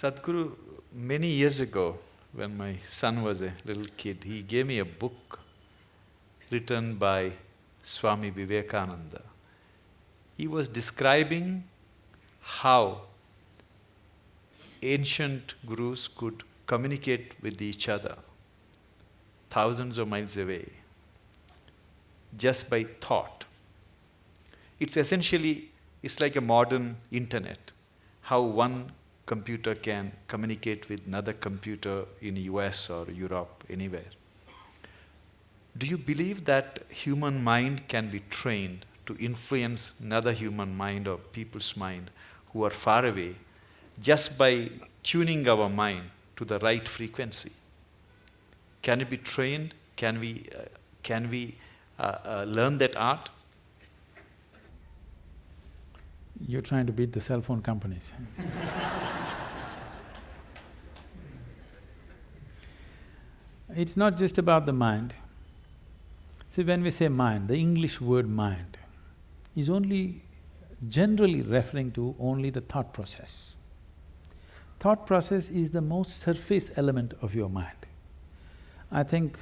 Sadhguru, many years ago, when my son was a little kid, he gave me a book written by Swami Vivekananda. He was describing how ancient gurus could communicate with each other thousands of miles away just by thought. It's essentially, it's like a modern internet, how one computer can communicate with another computer in US or Europe, anywhere. Do you believe that human mind can be trained to influence another human mind or people's mind who are far away just by tuning our mind to the right frequency? Can it be trained? Can we, uh, can we uh, uh, learn that art? You're trying to beat the cell phone companies It's not just about the mind. See, when we say mind, the English word mind is only generally referring to only the thought process. Thought process is the most surface element of your mind. I think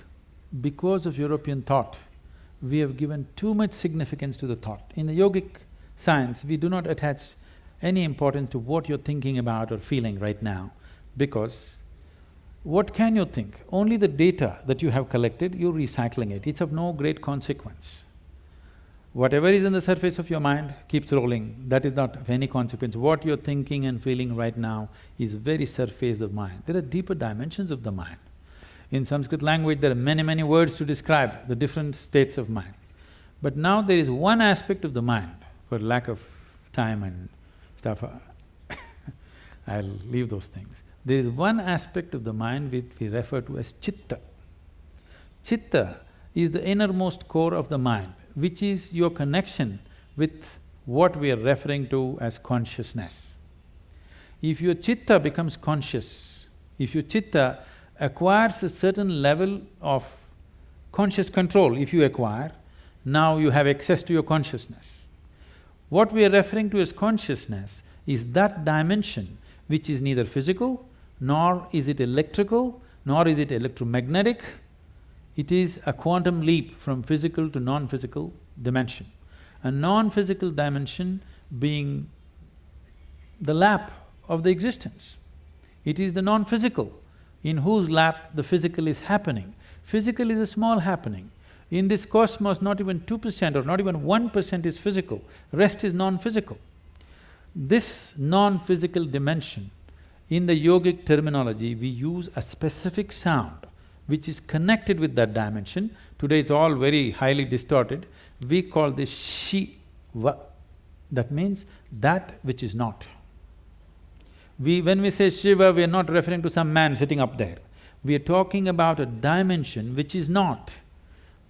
because of European thought, we have given too much significance to the thought. In the yogic science, we do not attach any importance to what you're thinking about or feeling right now because what can you think? Only the data that you have collected, you're recycling it, it's of no great consequence. Whatever is in the surface of your mind keeps rolling, that is not of any consequence. What you're thinking and feeling right now is very surface of mind. There are deeper dimensions of the mind. In Sanskrit language, there are many, many words to describe the different states of mind. But now there is one aspect of the mind, for lack of time and stuff, I'll leave those things. There is one aspect of the mind which we refer to as chitta. Chitta is the innermost core of the mind, which is your connection with what we are referring to as consciousness. If your chitta becomes conscious, if your chitta acquires a certain level of conscious control, if you acquire, now you have access to your consciousness. What we are referring to as consciousness is that dimension which is neither physical, nor is it electrical, nor is it electromagnetic. It is a quantum leap from physical to non-physical dimension. A non-physical dimension being the lap of the existence. It is the non-physical in whose lap the physical is happening. Physical is a small happening. In this cosmos, not even two percent or not even one percent is physical, rest is non-physical. This non-physical dimension, in the yogic terminology, we use a specific sound which is connected with that dimension. Today it's all very highly distorted. We call this Shiva. That means that which is not. We… when we say Shiva, we are not referring to some man sitting up there. We are talking about a dimension which is not,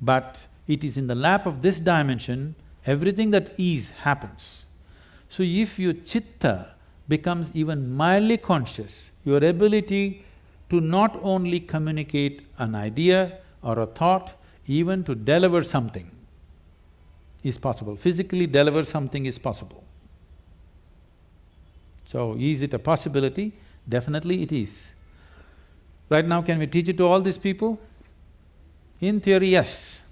but it is in the lap of this dimension, everything that is happens. So if your chitta becomes even mildly conscious, your ability to not only communicate an idea or a thought, even to deliver something is possible. Physically deliver something is possible. So, is it a possibility? Definitely it is. Right now, can we teach it to all these people? In theory, yes.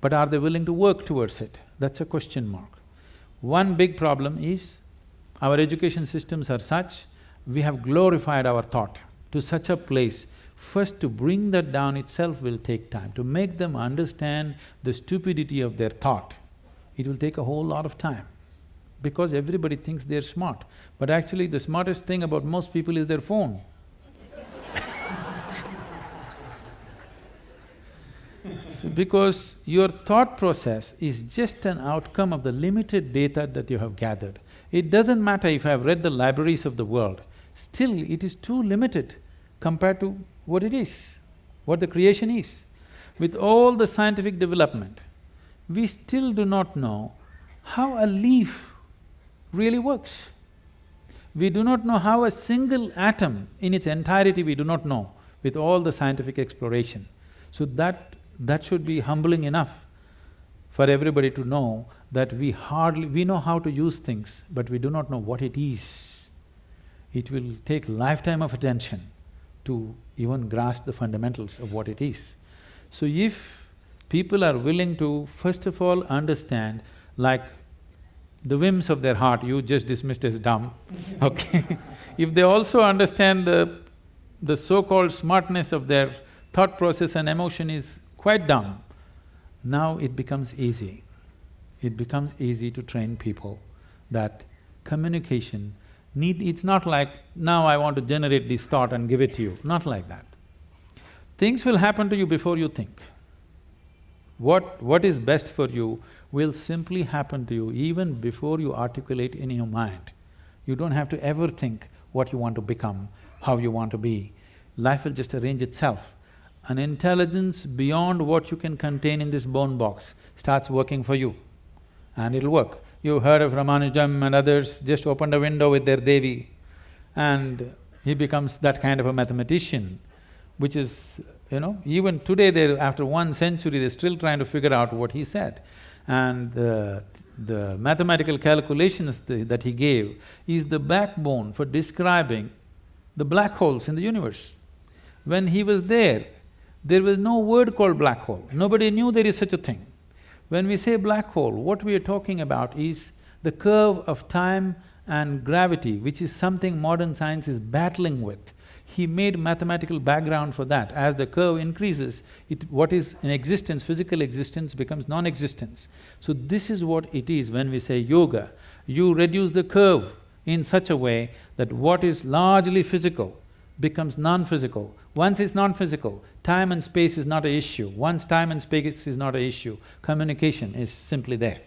But are they willing to work towards it? That's a question mark. One big problem is, our education systems are such, we have glorified our thought to such a place, first to bring that down itself will take time. To make them understand the stupidity of their thought, it will take a whole lot of time because everybody thinks they're smart. But actually the smartest thing about most people is their phone. Because your thought process is just an outcome of the limited data that you have gathered. It doesn't matter if I've read the libraries of the world, still it is too limited compared to what it is, what the creation is. With all the scientific development, we still do not know how a leaf really works. We do not know how a single atom in its entirety we do not know with all the scientific exploration. So that… that should be humbling enough for everybody to know that we hardly… we know how to use things, but we do not know what it is. it will take lifetime of attention to even grasp the fundamentals of what it is. So if people are willing to first of all understand like the whims of their heart, you just dismissed as dumb, okay? if they also understand the, the so-called smartness of their thought process and emotion is quite dumb, now it becomes easy. It becomes easy to train people that communication need… it's not like, now I want to generate this thought and give it to you, not like that. Things will happen to you before you think. What… what is best for you will simply happen to you even before you articulate in your mind. You don't have to ever think what you want to become, how you want to be. Life will just arrange itself. An intelligence beyond what you can contain in this bone box starts working for you and it'll work. You've heard of Ramanujam and others just opened a window with their Devi and he becomes that kind of a mathematician, which is, you know, even today they after one century they're still trying to figure out what he said. And the, the mathematical calculations that he gave is the backbone for describing the black holes in the universe. When he was there, there was no word called black hole, nobody knew there is such a thing. When we say black hole, what we are talking about is the curve of time and gravity, which is something modern science is battling with. He made mathematical background for that. As the curve increases, it… what is in existence, physical existence becomes non-existence. So this is what it is when we say yoga. You reduce the curve in such a way that what is largely physical becomes non-physical. Once it's non-physical, time and space is not an issue. Once time and space is not an issue, communication is simply there.